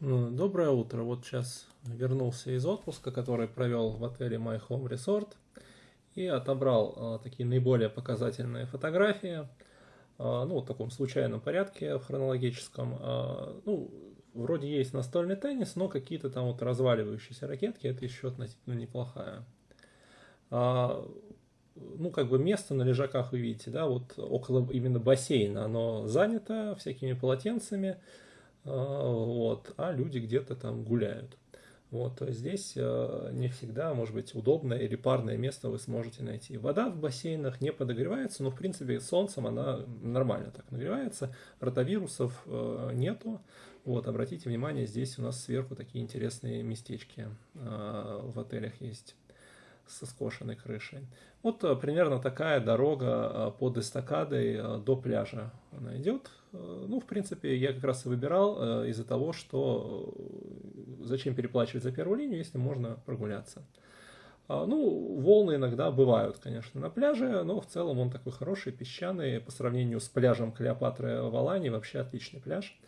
Ну, доброе утро. Вот сейчас вернулся из отпуска, который провел в отеле My Home Resort и отобрал а, такие наиболее показательные фотографии, а, ну, в таком случайном порядке, в хронологическом. А, ну, вроде есть настольный теннис, но какие-то там вот разваливающиеся ракетки, это еще относительно неплохая. Ну, как бы место на лежаках вы видите, да, вот около именно бассейна оно занято всякими полотенцами, вот, а люди где-то там гуляют. Вот, есть здесь э, не всегда, может быть, удобное или парное место вы сможете найти. Вода в бассейнах не подогревается, но, в принципе, солнцем она нормально так нагревается. Ротавирусов э, нету. Вот, обратите внимание, здесь у нас сверху такие интересные местечки э, в отелях есть со скошенной крышей. Вот э, примерно такая дорога э, под эстакадой э, до пляжа она идет. Ну, в принципе, я как раз и выбирал из-за того, что зачем переплачивать за первую линию, если можно прогуляться. Ну, волны иногда бывают, конечно, на пляже, но в целом он такой хороший, песчаный, по сравнению с пляжем Клеопатры в Алании, вообще отличный пляж.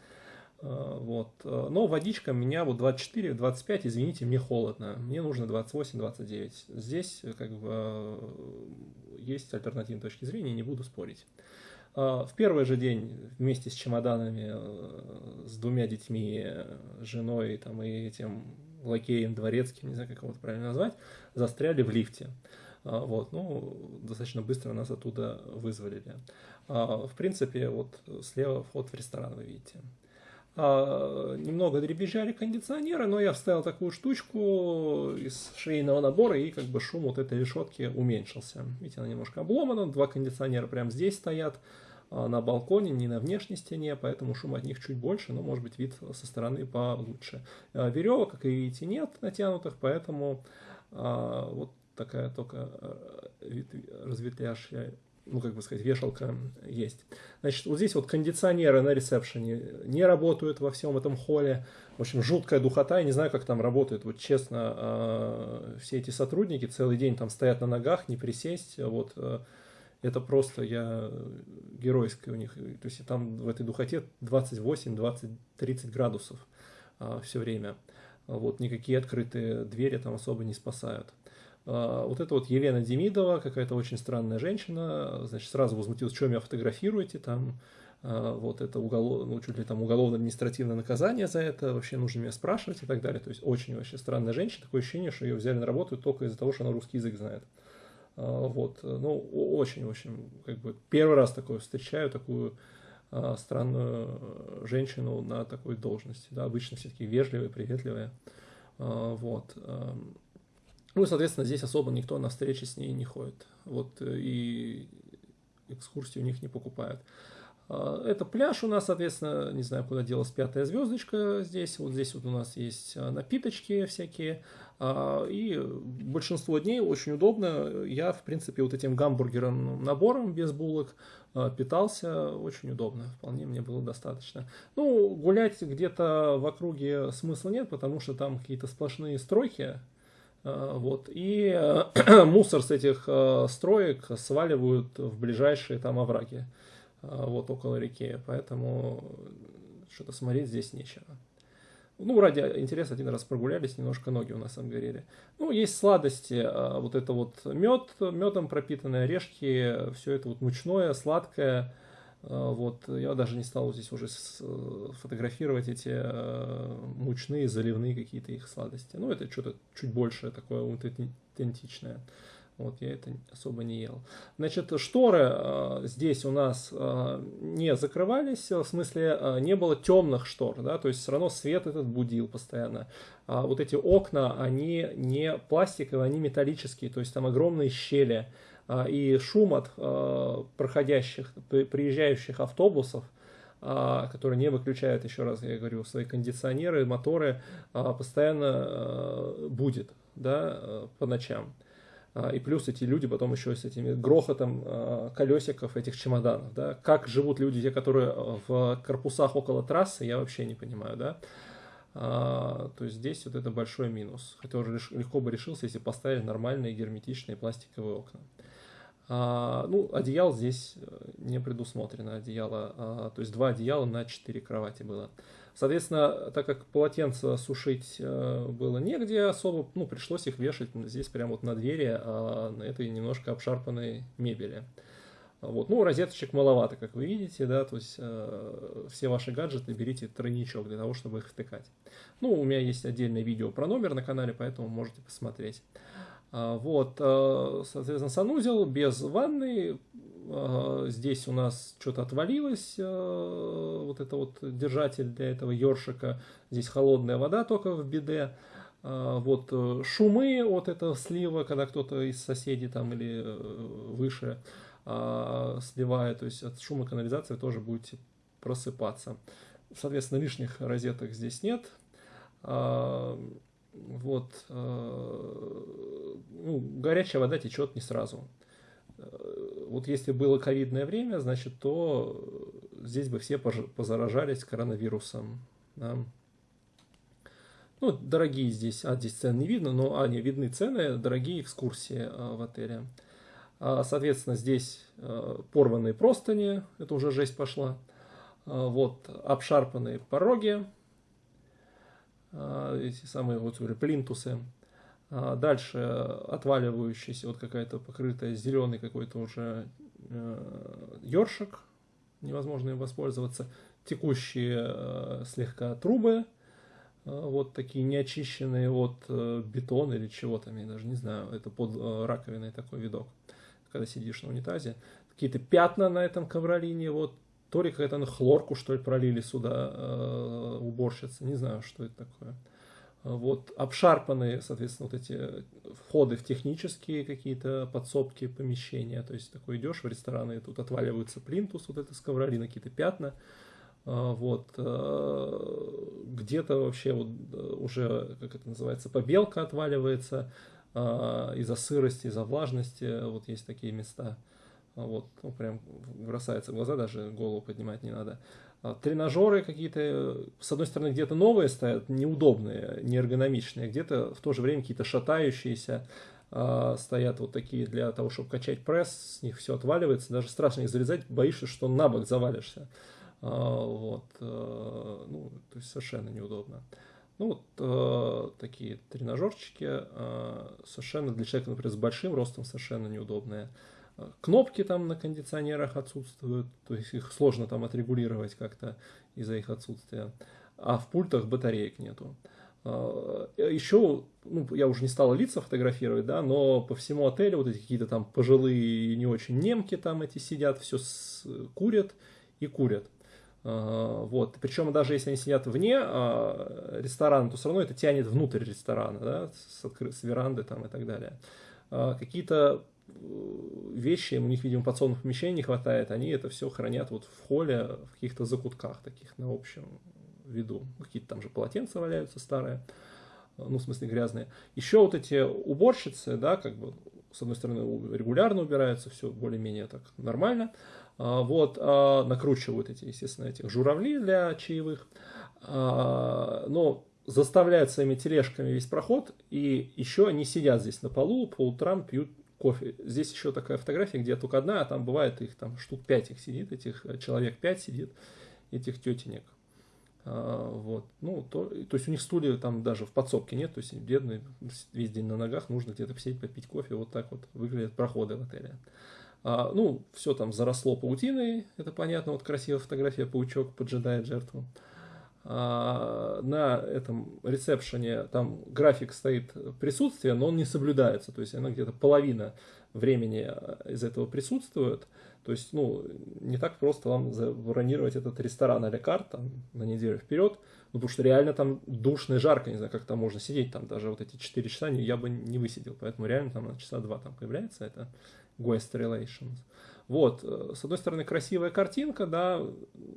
Э, вот. Э, но водичка меня вот 24-25, извините, мне холодно. Мне нужно 28-29. Здесь э, как бы есть альтернативные точки зрения, не буду спорить. В первый же день вместе с чемоданами, с двумя детьми, женой там, и этим лакеем дворецким, не знаю, как его правильно назвать, застряли в лифте. Вот, ну, достаточно быстро нас оттуда вызволили. В принципе, вот слева вход в ресторан, вы видите. А, немного дребезжали кондиционеры, но я вставил такую штучку из шейного набора, и как бы шум вот этой решетки уменьшился. Видите, она немножко обломана, два кондиционера прямо здесь стоят, а, на балконе, не на внешней стене, поэтому шум от них чуть больше, но может быть вид со стороны получше. А, Веревок, как и видите, нет натянутых, поэтому вот такая только разветвляж ну, как бы сказать, вешалка есть. Значит, вот здесь вот кондиционеры на ресепшене не работают во всем этом холле. В общем, жуткая духота, я не знаю, как там работает. Вот честно, а, все эти сотрудники целый день там стоят на ногах, не присесть. Вот э, это просто я геройское у них. То есть там в этой духоте 28, 20, 30 градусов все время. Вот никакие открытые двери там особо не спасают. А, вот это вот Елена Демидова, какая-то очень странная женщина, значит, сразу возмутилась, что меня фотографируете, там, а, вот это уголов, ну, чуть ли там уголовно-административное наказание за это, вообще нужно меня спрашивать и так далее. То есть очень вообще странная женщина, такое ощущение, что ее взяли на работу только из-за того, что она русский язык знает. А, вот, ну, очень, в общем, как бы первый раз такое встречаю, такую странную женщину на такой должности. Да, обычно все-таки вежливые, приветливые. Вот. Ну соответственно, здесь особо никто на встречи с ней не ходит. Вот э, и экскурсии у них не покупают. А, это пляж у нас, соответственно, не знаю, куда делась пятая звездочка здесь. Вот здесь вот у нас есть а, напиточки всякие. А, и большинство дней очень удобно. Я, в принципе, вот этим гамбургером набором без булок питался очень удобно. Вполне мне было достаточно. Ну, гулять где-то в округе смысла нет, потому что там какие-то сплошные стройки вот. И э, мусор с этих э, строек сваливают в ближайшие там овраги, вот около реки. Поэтому что-то смотреть здесь нечего. Ну, ради интереса один раз прогулялись, немножко ноги у нас обгорели. Ну, есть сладости, вот это вот мед, медом пропитанные орешки, все это вот мучное, сладкое. А, вот, я даже не стал здесь уже фотографировать эти э, мучные, заливные какие-то их сладости. Ну, это что-то чуть больше такое аутентичное. Вот, я это особо не ел. Значит, шторы э, здесь у нас э, не закрывались, в смысле э, не было темных штор, да, то есть все равно свет этот будил постоянно. А вот эти окна, они не пластиковые, они металлические, то есть там огромные щели. А, и шум от а, проходящих, приезжающих автобусов, а, которые не выключают, еще раз я говорю, свои кондиционеры, моторы, постоянно будет да, по ночам. И плюс эти люди потом еще с этими грохотом колесиков этих чемоданов. Да? Как живут люди, те, которые в корпусах около трассы, я вообще не понимаю. Да? А, то есть здесь вот это большой минус. Хотя уже легко бы решился, если поставили нормальные герметичные пластиковые окна. А, ну, одеял здесь э, не предусмотрено, одеяло, а, то есть два одеяла на четыре кровати было. Соответственно, так как полотенца сушить э, было негде особо, ну, пришлось их вешать здесь прямо вот на двери на этой немножко обшарпанной мебели. Вот. Ну, розеточек маловато, как вы видите, да, то есть э, все ваши гаджеты берите тройничок для того, чтобы их втыкать. Ну, у меня есть отдельное видео про номер на канале, поэтому можете посмотреть. А, вот, э, соответственно, санузел без ванны. Э, здесь у нас что-то отвалилось, э, вот это вот держатель для этого ёршика. Здесь холодная вода только в биде. А, вот шумы от этого слива, когда кто-то из соседей там или выше а, сливает, то есть от шума канализации тоже будете просыпаться. Соответственно, лишних розеток здесь нет. А, вот, а, ну, горячая вода течет не сразу. Вот если было ковидное время, значит, то здесь бы все позаражались коронавирусом. Да. Ну, дорогие здесь, а здесь цены не видно, но, а, видны цены, дорогие экскурсии в отеле. А, соответственно, здесь а, порванные простыни, это уже жесть пошла. А, вот обшарпанные пороги, эти самые вот плинтусы. Дальше отваливающийся, вот какая-то покрытая зеленый какой-то уже ёршик, невозможно им воспользоваться. Текущие слегка трубы, вот такие неочищенные от бетона или чего там, я даже не знаю, это под раковиной такой видок когда сидишь на унитазе. Какие-то пятна на этом ковролине, вот, то ли какая-то хлорку, что ли, пролили сюда э, уборщицы, не знаю, что это такое. Вот, обшарпанные, соответственно, вот эти входы в технические какие-то подсобки, помещения. То есть, такой идешь в рестораны, и тут отваливаются плинтус, вот это с ковролина, какие-то пятна. Э, вот, э, где-то вообще вот э, уже, как это называется, побелка отваливается. А, из-за сырости, из-за влажности, вот есть такие места. А, вот, ну, прям бросается в глаза, даже голову поднимать не надо. А, тренажеры какие-то, с одной стороны, где-то новые стоят, неудобные, неэргономичные, где-то в то же время какие-то шатающиеся, стоят вот такие для того, чтобы качать пресс, с них все отваливается, даже страшно их залезать, боишься, что на бок завалишься. Вот, ну, то есть совершенно неудобно. Ну, вот э, такие тренажерчики э, совершенно для человека, например, с большим ростом совершенно неудобные. Э, кнопки там на кондиционерах отсутствуют, то есть их сложно там отрегулировать как-то из-за их отсутствия. А в пультах батареек нету. Э, еще, ну, я уже не стал лица фотографировать, да, но по всему отелю вот эти какие-то там пожилые не очень немки там эти сидят, все с, курят и курят. А, вот. Причем даже если они сидят вне а, ресторана, то все равно это тянет внутрь ресторана, да, с, откры... с веранды там и так далее. А, какие-то э, вещи, у них, видимо, подсобных помещений не хватает, они это все хранят вот в холле, в каких-то закутках таких на общем виду. Какие-то там же полотенца валяются старые, ну, в смысле грязные. Еще вот эти уборщицы, да, как бы, с одной стороны, регулярно убираются, все более-менее так нормально, а, вот, а, накручивают эти, естественно, этих журавли для чаевых, а, но заставляют своими тележками весь проход, и еще они сидят здесь на полу, по утрам пьют кофе. Здесь еще такая фотография, где только одна, а там бывает их там штук пять их сидит, этих э, человек пять сидит, этих тетенек. Вот. Ну, то, то есть у них стулья там даже в подсобке нет, то есть бедные весь день на ногах, нужно где-то посидеть, попить кофе, вот так вот выглядят проходы в отеле. А, ну, все там заросло паутиной, это понятно, вот красивая фотография, паучок поджидает жертву. А, на этом ресепшене там график стоит присутствие, но он не соблюдается, то есть она где-то половина времени а, из этого присутствует. То есть, ну, не так просто вам забронировать этот ресторан а карт на неделю вперед, ну, потому что реально там душно и жарко, не знаю, как там можно сидеть, там даже вот эти 4 часа я бы не высидел, поэтому реально там на часа два там появляется это Guest Relations. Вот, э, с одной стороны, красивая картинка, да,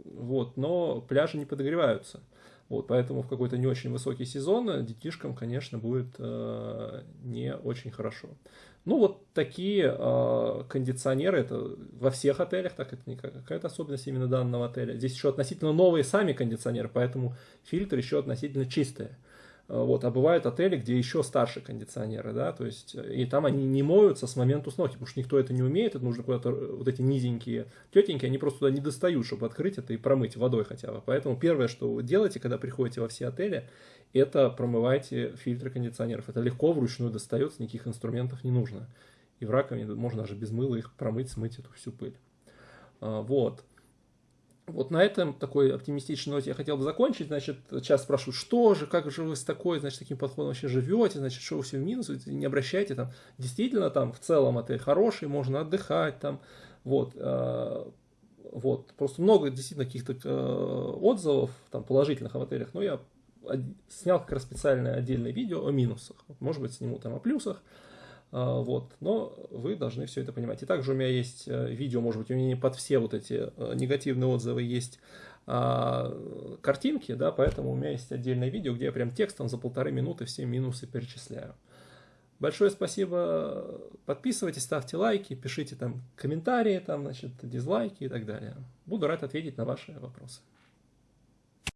вот, но пляжи не подогреваются. Вот, поэтому в какой-то не очень высокий сезон детишкам, конечно, будет э, не очень хорошо. Ну, вот такие э, кондиционеры, это во всех отелях, так это не какая-то особенность именно данного отеля. Здесь еще относительно новые сами кондиционеры, поэтому фильтры еще относительно чистые. Вот, а бывают отели, где еще старше кондиционеры, да, то есть, и там они не моются с момента установки, потому что никто это не умеет, это нужно куда-то, вот эти низенькие тетеньки, они просто туда не достают, чтобы открыть это и промыть водой хотя бы. Поэтому первое, что вы делаете, когда приходите во все отели, это промывайте фильтры кондиционеров. Это легко вручную достается, никаких инструментов не нужно. И в раковине можно даже без мыла их промыть, смыть эту всю пыль. Вот. Вот на этом такой оптимистичной ноте я хотел бы закончить. Значит, сейчас спрашивают, что же, как же вы с такой, значит, таким подходом вообще живете, значит, что вы все в минус, не обращайте там. Действительно, там в целом отель хороший, можно отдыхать там, вот. А, вот, просто много действительно каких-то э, отзывов там положительных в отелях, но я снял как раз специальное отдельное видео о минусах. Может быть, сниму там о плюсах. А, вот, но вы должны все это понимать. И также у меня есть э, видео, может быть, у меня не под все вот эти э, негативные отзывы есть а, картинки, да, поэтому у меня есть отдельное видео, где я прям текстом за полторы минуты все минусы перечисляю. Большое спасибо, подписывайтесь, ставьте лайки, пишите там комментарии, там, значит, дизлайки и так далее. Буду рад ответить на ваши вопросы.